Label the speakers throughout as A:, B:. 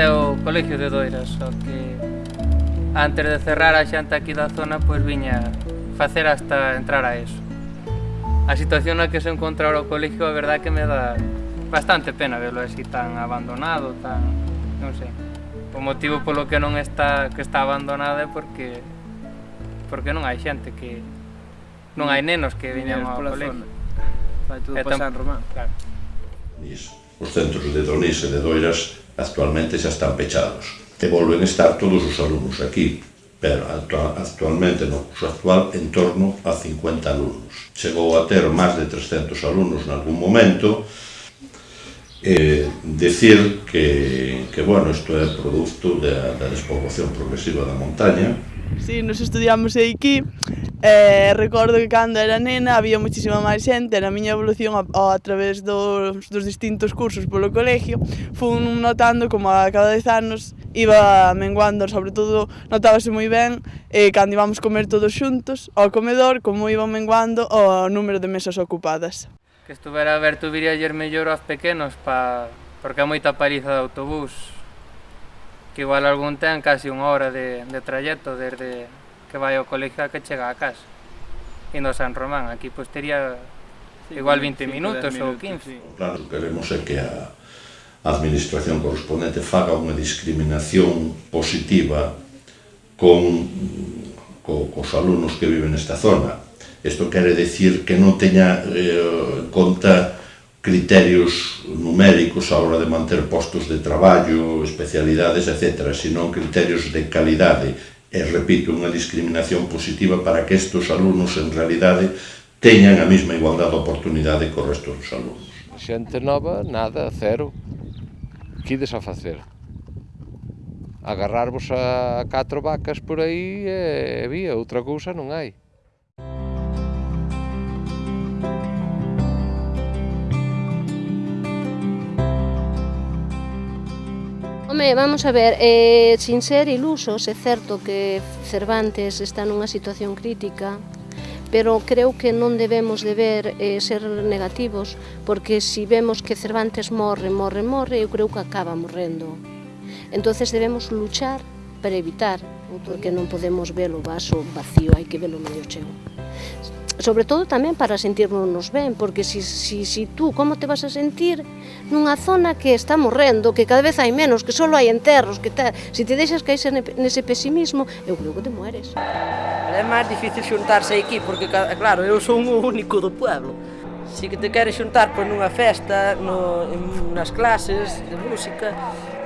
A: até o Colegio de Doira, só que antes de cerrar a xanta aquí da zona, pois viña facer hasta entrar a eso. A situación na que se encontra o colegio, a verdade que me dá bastante pena velo así tan abandonado, tan, non sei. O motivo polo que non está que está abandonado é porque porque non hai xente que non hai nenos que viñan ao colegio.
B: Vai tudo é pasar. Román.
A: Claro.
C: Os centros de Donís e de Doiras actualmente xa están pechados. E volven estar todos os alumnos aquí, pero actualmente no curso actual en torno a 50 alumnos. Chegou a ter máis de 300 alumnos en algún momento, eh, decir que, que bueno, isto é producto da, da despoblación progresiva da montaña,
D: Sí, nos estudiamos aquí. Eh, recordo que cando era nena había moitísima máis xente. Na miña evolución a, a través dos, dos distintos cursos polo colegio fun notando como a cada 10 anos iba menguando, sobre todo notábase moi ben eh, cando íbamos comer todos xuntos ao comedor como iba menguando o número de mesas ocupadas.
A: Que estuvera a ver tu viría mellor aos pequenos pa... porque é moita paliza de autobús que igual algún ten casi unha hora de, de trayecto desde que vai ao colegio a que chega a casa indo a San Román, aquí pois tería igual 20 minutos ou 15. Sí.
C: Claro, queremos é que a administración correspondente faga unha discriminación positiva con co, cos alumnos que viven nesta zona. Isto quere decir que non teña eh, conta criterios numéricos a hora de manter postos de traballo, especialidades, etc., senón criterios de calidade e, repito, unha discriminación positiva para que estes alumnos, en realidade, teñan a mesma igualdade de oportunidade co resto dos alumnos.
E: Xente nova, nada, cero. Quides a facer? Agarrarvos a catro vacas por aí e, e vía, outra cousa non hai.
F: Home, vamos a ver, eh, sin ser ilusos, é certo que Cervantes está nunha situación crítica, pero creo que non debemos de ver eh, ser negativos, porque si vemos que Cervantes morre, morre, morre, eu creo que acaba morrendo. entonces debemos luchar para evitar, porque non podemos ver o vaso vacío, hai que verlo medio cheo sobre todo tamén para sentirnos ben, porque si, si, si tú como te vas a sentir nunha zona que está morrendo, que cada vez hai menos, que só hai enterros, que tal, se si te deixas caer nese pesimismo, eu creo que te mueres.
B: É máis difícil xuntarse aquí, porque claro, eu son o único do pueblo. Si que te queres xuntar por nunha festa, no, en nas clases de música,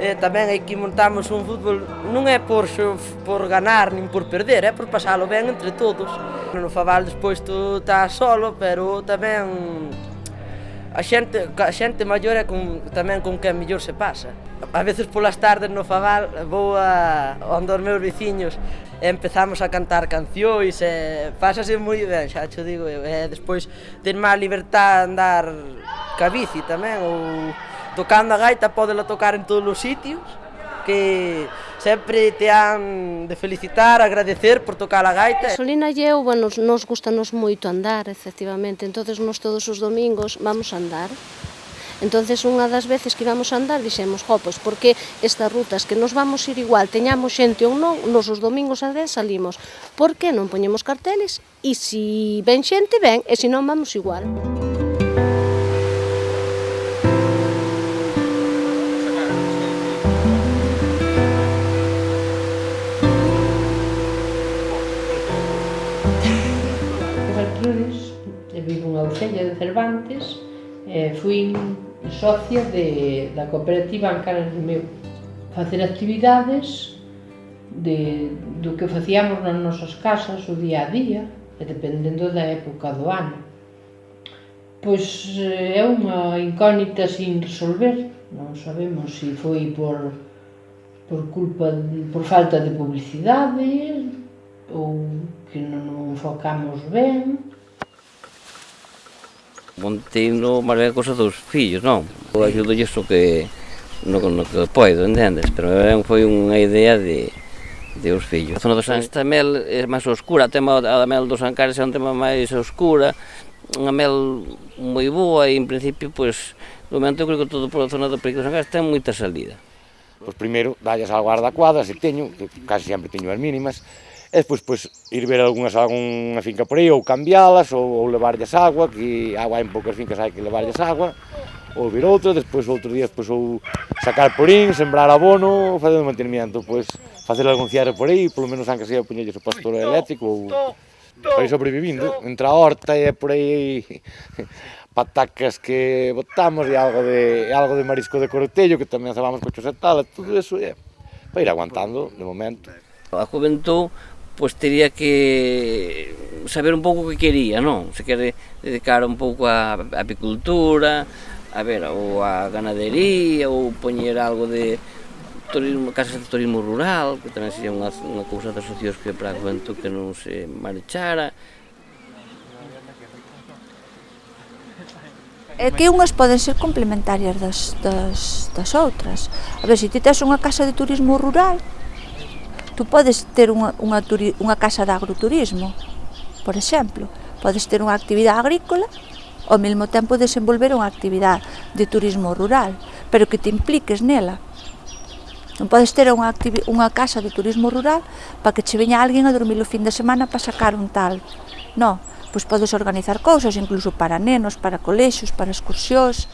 B: eh, tamén aquí montamos un fútbol non é por, por ganar nin por perder, é por pasalo ben entre todos. No Faval despois tú estás solo, pero tamén a xente, a xente maior é con, tamén con quen mellor se pasa. A veces polas tardes no Faval vou a, onde os meus veciños e empezamos a cantar cancións e pásase moi ben, xa cho digo, e despois ten máis libertad andar ca bici tamén ou tocando a gaita podela tocar en todos os sitios, que sempre te han de felicitar, agradecer por tocar a gaita.
F: A Solina e eu, bueno, nos gustanos moito andar, efectivamente, entonces nos todos os domingos vamos a andar. Entonces unha das veces que íbamos a andar dixemos, jo, pois porque estas rutas que nos vamos ir igual, teñamos xente ou non, nos os domingos a 10 salimos. Por que non poñemos carteles? E se si ven xente, ven, e se non vamos igual.
G: Música antes, eh, fui socia de, da cooperativa Ancaras do Meu. Facer actividades de, do que facíamos nas nosas casas o día a día, e dependendo da época do ano. Pois eh, é unha incógnita sin resolver, non sabemos se foi por, por culpa, por falta de publicidade, ou que non enfocamos ben,
H: Mantendo máis ben cosa dos fillos, non? Eu ajudo iso que, no, no que poido, entendes? Pero foi unha idea de, de os fillos. A zona do San Estamel é máis oscura, a, tema, a mel dos Ancares é un tema máis oscura, unha mel moi boa e, en principio, pois, no momento eu creo que todo pola zona do Perico dos Ancares ten moita salida.
I: Pois primeiro, dallas algo a guarda cuadra, se teño, que casi sempre teño as mínimas, e despois pois, ir ver algunhas, algunha finca por aí, ou cambialas, ou, ou levarlles agua, que agua en poucas fincas hai que levarlles agua, ou vir outra, despois outro días pois, ou sacar porín, sembrar abono, facer un mantenimiento, pois facer algún cierre por aí, polo menos anca sea poñelles o pastor eléctrico, ou para ir sobrevivindo, entre a horta e por aí patacas que botamos e algo de, algo de marisco de cortello que tamén cebamos cochos e tal, e todo eso é para ir aguantando de momento.
H: A juventud pois teria que saber un pouco o que quería, non? Se quere dedicar un pouco á apicultura, a ver, ou a ganadería, ou poñer algo de turismo, casas de turismo rural, que tamén sería unha, unha cousa das socios que para o que non se marchara.
J: É que unhas poden ser complementarias das, das, das outras. A ver, se ti tes unha casa de turismo rural, Tú podes ter unha, unha, turi, unha casa de agroturismo, por exemplo. Podes ter unha actividade agrícola ao mesmo tempo desenvolver unha actividade de turismo rural, pero que te impliques nela. Non podes ter unha, unha casa de turismo rural para que che veña alguén a dormir o fin de semana para sacar un tal. Non, pois podes organizar cousas incluso para nenos, para colexos, para excursións,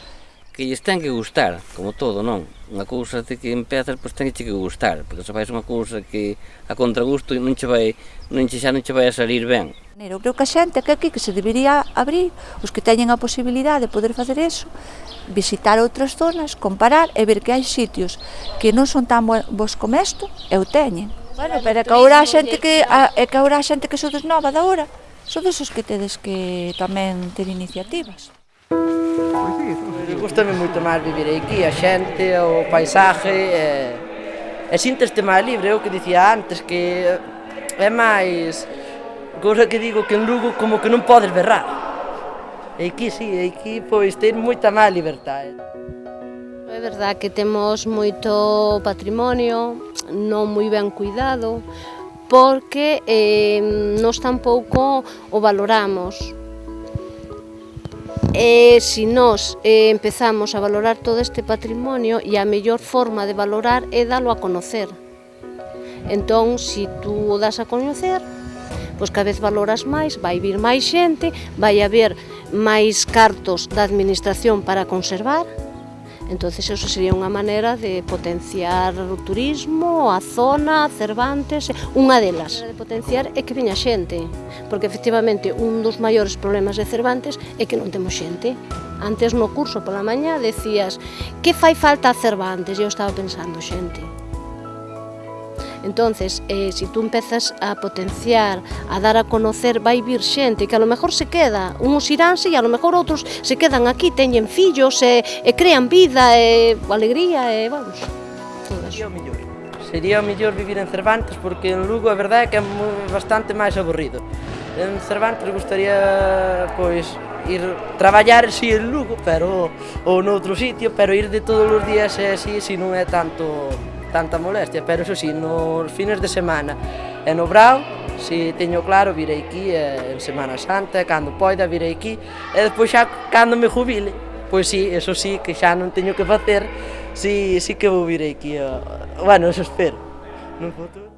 H: que lles ten que gustar, como todo, non? Unha cousa de que empezas, pois ten que gustar, porque se fais unha cousa que a contragusto non che vai, non che xa non che vai a salir ben.
J: Eu creo que a xente que aquí que se debería abrir, os que teñen a posibilidade de poder facer eso, visitar outras zonas, comparar e ver que hai sitios que non son tan bons como isto, e o teñen. Bueno, pero é que agora a xente que, a, é que agora a xente que sodes nova da hora, sodes os que tedes que tamén ter iniciativas.
B: Gústame moito máis vivir aquí, a xente, o paisaje, e, e sinteste máis libre, eu que dicía antes, que é máis... Cosa que digo que en Lugo como que non podes berrar. E aquí sí, e aquí pois ten moita máis libertade.
F: É verdad que temos moito patrimonio, non moi ben cuidado, porque eh, nos tampouco o valoramos. E se nós eh, empezamos a valorar todo este patrimonio e a mellor forma de valorar é dalo a conocer. Entón, se tú o das a conocer, pois cada vez valoras máis, vai vir máis xente, vai haber máis cartos da administración para conservar, entonces eso sería unha maneira de potenciar o turismo, a zona, Cervantes, unha delas. De potenciar é que viña xente, porque efectivamente un dos maiores problemas de Cervantes é que non temos xente. Antes no curso pola mañá decías que fai falta a Cervantes, eu estaba pensando xente. Entonces, eh, si tú empezas a potenciar, a dar a conocer, vai vir xente que a lo mejor se queda, uns iránse e a lo mejor outros se quedan aquí, teñen fillos, e, e crean vida, e alegría, e vamos, todo
B: eso. Sería o Sería mellor vivir en Cervantes porque en Lugo a verdade é que é bastante máis aburrido. En Cervantes gustaría pois ir traballar si sí, en Lugo, pero ou noutro sitio, pero ir de todos os días eh, é así, si non é tanto tanta molestia, pero eso sí, nos fines de semana e no brao, se teño claro, virei aquí en Semana Santa, cando poida virei aquí, e despois xa cando me jubile, pois sí, eso sí, que xa non teño que facer, sí, sí que vou virei aquí, bueno, eso espero, no futuro.